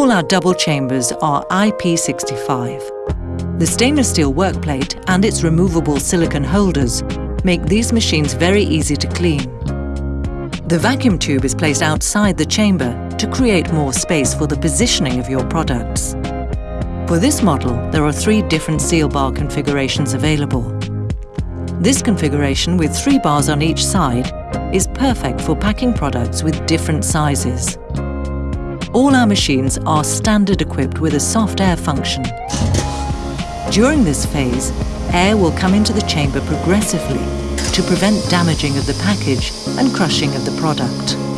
All our double chambers are IP65. The stainless steel workplate and its removable silicon holders make these machines very easy to clean. The vacuum tube is placed outside the chamber to create more space for the positioning of your products. For this model, there are three different seal bar configurations available. This configuration with three bars on each side is perfect for packing products with different sizes. All our machines are standard equipped with a soft air function. During this phase, air will come into the chamber progressively to prevent damaging of the package and crushing of the product.